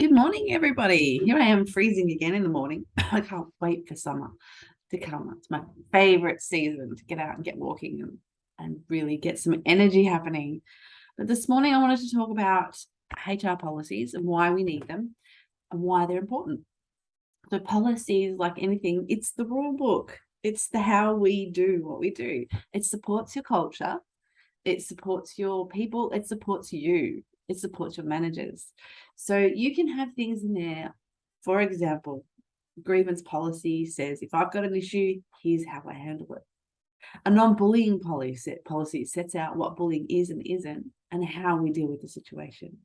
Good morning, everybody. Here I am freezing again in the morning. I can't wait for summer to come. It's my favorite season to get out and get walking and, and really get some energy happening. But this morning I wanted to talk about HR policies and why we need them and why they're important. So policies, like anything, it's the rule book. It's the how we do what we do. It supports your culture. It supports your people. It supports you it supports your managers. So you can have things in there. For example, grievance policy says, if I've got an issue, here's how I handle it. A non-bullying policy, policy sets out what bullying is and isn't and how we deal with the situation.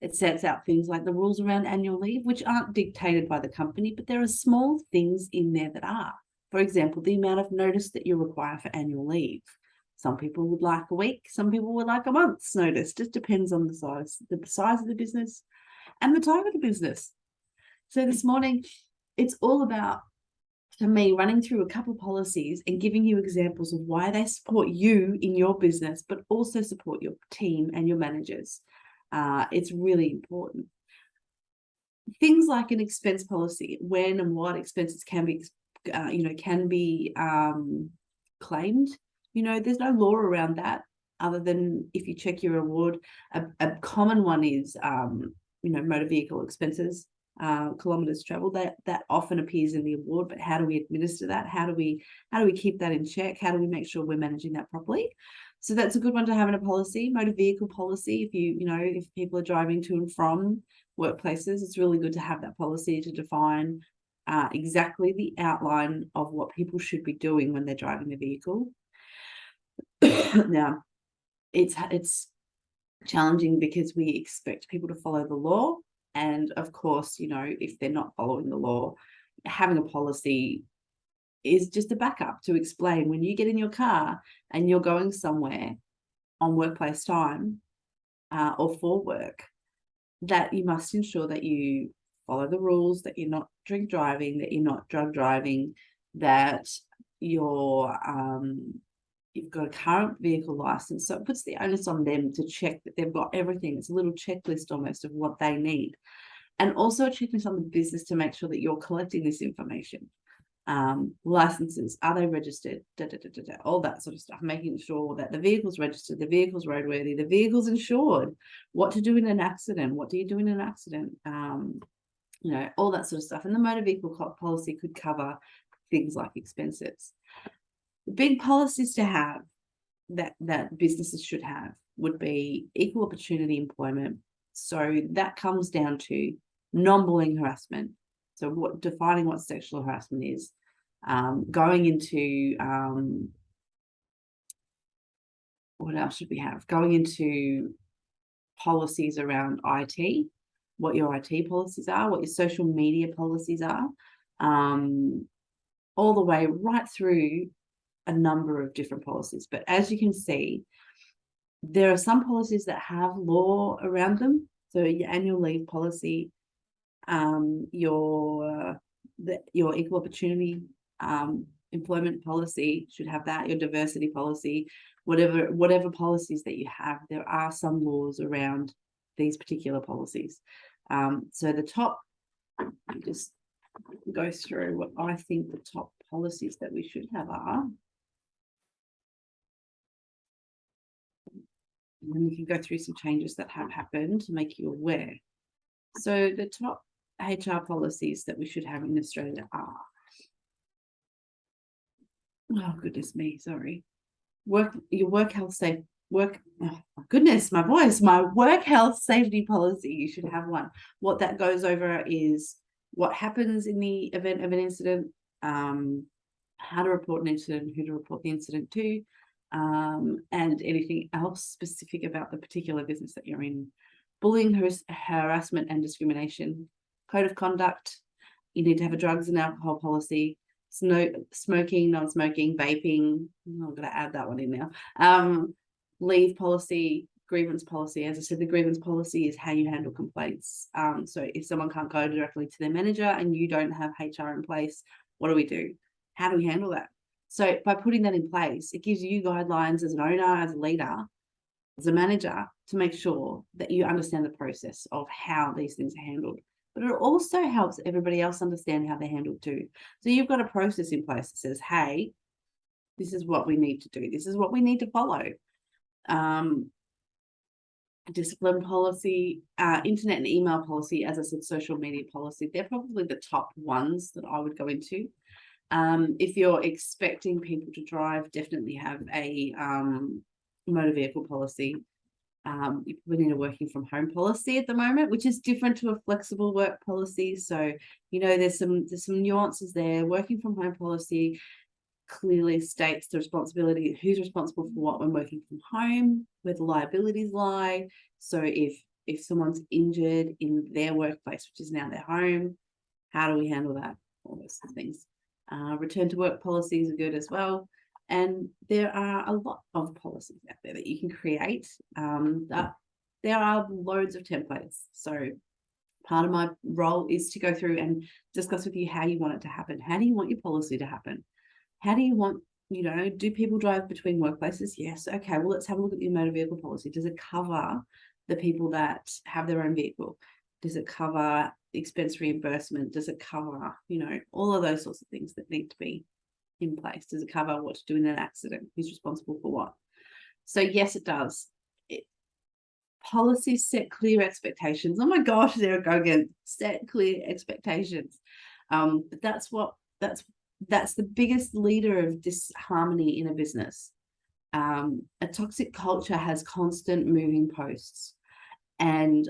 It sets out things like the rules around annual leave, which aren't dictated by the company, but there are small things in there that are. For example, the amount of notice that you require for annual leave. Some people would like a week, some people would like a month's notice, just depends on the size, the size of the business and the type of the business. So this morning, it's all about, for me, running through a couple policies and giving you examples of why they support you in your business, but also support your team and your managers. Uh, it's really important. Things like an expense policy, when and what expenses can be, uh, you know, can be um, claimed you know, there's no law around that other than if you check your award. A, a common one is, um, you know, motor vehicle expenses, uh, kilometers traveled. That that often appears in the award. But how do we administer that? How do we how do we keep that in check? How do we make sure we're managing that properly? So that's a good one to have in a policy. Motor vehicle policy. If you you know if people are driving to and from workplaces, it's really good to have that policy to define uh, exactly the outline of what people should be doing when they're driving the vehicle now, it's it's challenging because we expect people to follow the law. And of course, you know, if they're not following the law, having a policy is just a backup to explain when you get in your car and you're going somewhere on workplace time uh, or for work, that you must ensure that you follow the rules, that you're not drink driving, that you're not drug driving, that you're um, you've got a current vehicle license. So it puts the onus on them to check that they've got everything. It's a little checklist almost of what they need. And also a checklist on the business to make sure that you're collecting this information. Um, licenses, are they registered? Da, da, da, all that sort of stuff, making sure that the vehicle's registered, the vehicle's roadworthy, the vehicle's insured, what to do in an accident, what do you do in an accident, um, you know, all that sort of stuff. And the motor vehicle policy could cover things like expenses big policies to have that that businesses should have would be equal opportunity employment. So that comes down to non-bullying harassment. So what defining what sexual harassment is, um, going into um, what else should we have? Going into policies around IT, what your IT policies are, what your social media policies are, um, all the way right through a number of different policies. But as you can see, there are some policies that have law around them. So your annual leave policy, um, your the, your equal opportunity um, employment policy should have that. Your diversity policy, whatever whatever policies that you have, there are some laws around these particular policies. Um, so the top, just go through what I think the top policies that we should have are. And we can go through some changes that have happened to make you aware. So the top HR policies that we should have in Australia are, oh goodness me, sorry. Work, your work health safe, work, oh goodness, my voice, my work health safety policy, you should have one. What that goes over is what happens in the event of an incident, um, how to report an incident, who to report the incident to, um, and anything else specific about the particular business that you're in. Bullying, harass harassment and discrimination, code of conduct, you need to have a drugs and alcohol policy, smoking, non-smoking, vaping, I'm going to add that one in now, um, leave policy, grievance policy. As I said, the grievance policy is how you handle complaints. Um, so if someone can't go directly to their manager and you don't have HR in place, what do we do? How do we handle that? So by putting that in place, it gives you guidelines as an owner, as a leader, as a manager to make sure that you understand the process of how these things are handled. But it also helps everybody else understand how they're handled too. So you've got a process in place that says, hey, this is what we need to do. This is what we need to follow. Um, discipline policy, uh, internet and email policy, as I said, social media policy, they're probably the top ones that I would go into. Um, if you're expecting people to drive, definitely have a um, motor vehicle policy. Um, you probably need a working from home policy at the moment, which is different to a flexible work policy. So, you know, there's some there's some nuances there. Working from home policy clearly states the responsibility, who's responsible for what when working from home, where the liabilities lie. So if if someone's injured in their workplace, which is now their home, how do we handle that? All those things. Uh, return to work policies are good as well. And there are a lot of policies out there that you can create. Um, that there are loads of templates. So part of my role is to go through and discuss with you how you want it to happen. How do you want your policy to happen? How do you want, you know, do people drive between workplaces? Yes. Okay. Well, let's have a look at your motor vehicle policy. Does it cover the people that have their own vehicle? Does it cover expense reimbursement? Does it cover, you know, all of those sorts of things that need to be in place? Does it cover what to do in an accident? Who's responsible for what? So yes, it does. It, policies set clear expectations. Oh my gosh, there go again. Set clear expectations. Um, but that's what that's that's the biggest leader of disharmony in a business. Um, a toxic culture has constant moving posts and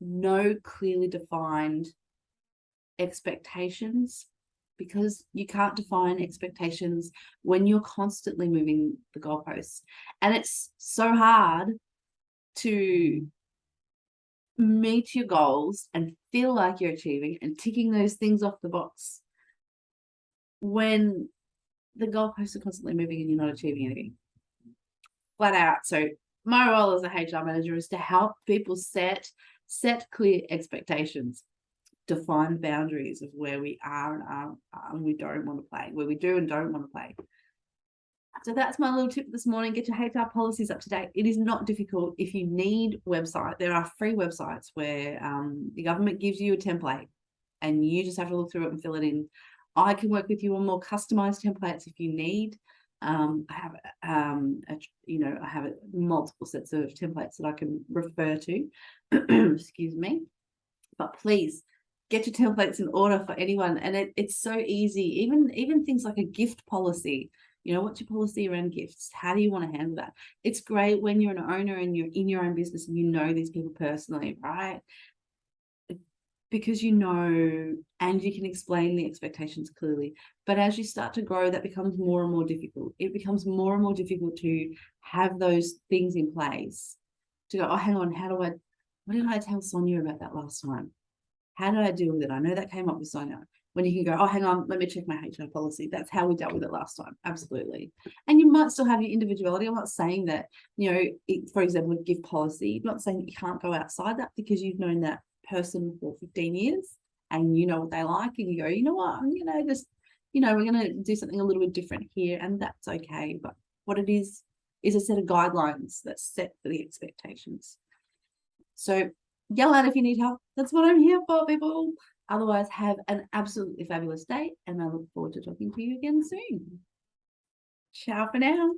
no clearly defined expectations because you can't define expectations when you're constantly moving the goalposts. And it's so hard to meet your goals and feel like you're achieving and ticking those things off the box when the goalposts are constantly moving and you're not achieving anything. Flat out. So my role as a HR manager is to help people set set clear expectations, define boundaries of where we are and are and we don't want to play, where we do and don't want to play. So that's my little tip this morning. Get your HR policies up to date. It is not difficult. If you need website, there are free websites where um, the government gives you a template and you just have to look through it and fill it in. I can work with you on more customized templates if you need. Um, I have, um, a, you know, I have multiple sets of templates that I can refer to. Excuse me. But please get your templates in order for anyone. And it, it's so easy. Even even things like a gift policy. You know, what's your policy around gifts? How do you want to handle that? It's great when you're an owner and you're in your own business and you know these people personally, right? Because you know and you can explain the expectations clearly. But as you start to grow, that becomes more and more difficult. It becomes more and more difficult to have those things in place to go, oh, hang on, how do I, what did I tell Sonia about that last time? How did I deal with it? I know that came up with Sonia. When you can go, oh, hang on, let me check my HR policy. That's how we dealt with it last time. Absolutely. And you might still have your individuality. I'm not saying that, you know, it, for example, give policy, I'm not saying that you can't go outside that because you've known that person for 15 years and you know what they like and you go, you know what, I'm gonna just, you know, we're gonna do something a little bit different here and that's okay. But what it is, is a set of guidelines that's set for the expectations. So yell out if you need help. That's what I'm here for, people. Otherwise, have an absolutely fabulous day and I look forward to talking to you again soon. Ciao for now.